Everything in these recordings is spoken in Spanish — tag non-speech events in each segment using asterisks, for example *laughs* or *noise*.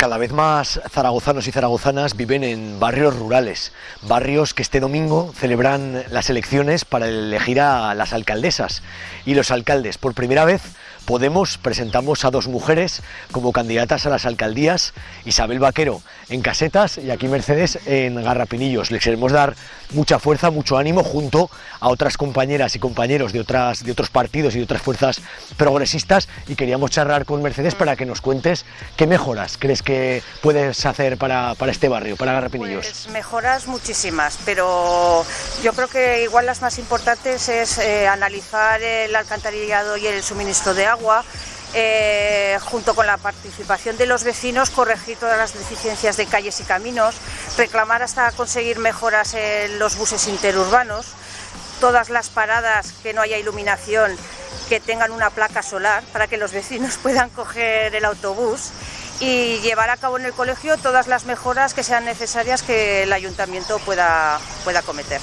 cada vez más zaragozanos y zaragozanas viven en barrios rurales, barrios que este domingo celebran las elecciones para elegir a las alcaldesas y los alcaldes. Por primera vez Podemos presentamos a dos mujeres como candidatas a las alcaldías, Isabel Vaquero en Casetas y aquí Mercedes en Garrapinillos. Les queremos dar mucha fuerza, mucho ánimo junto a otras compañeras y compañeros de, otras, de otros partidos y de otras fuerzas progresistas y queríamos charlar con Mercedes para que nos cuentes qué mejoras crees que puedes hacer para, este barrio, para Garrapinillos. Pues mejoras muchísimas, pero yo creo que igual las más importantes es eh, analizar el alcantarillado y el suministro de agua eh, junto con la participación de los vecinos, corregir todas las deficiencias de calles y caminos, reclamar hasta conseguir mejoras en los buses interurbanos, todas las paradas que no haya iluminación, que tengan una placa solar para que los vecinos *laughs* puedan coger el autobús y llevar a cabo en el colegio todas las mejoras que sean necesarias que el ayuntamiento pueda, pueda cometer.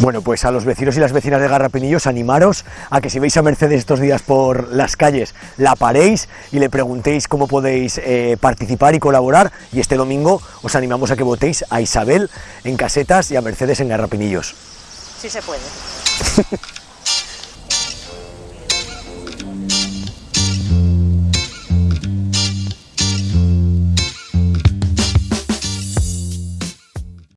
Bueno, pues a los vecinos y las vecinas de Garrapinillos, animaros a que si veis a Mercedes estos días por las calles, la paréis y le preguntéis cómo podéis eh, participar y colaborar. Y este domingo os animamos a que votéis a Isabel en Casetas y a Mercedes en Garrapinillos. Sí se puede. *laughs*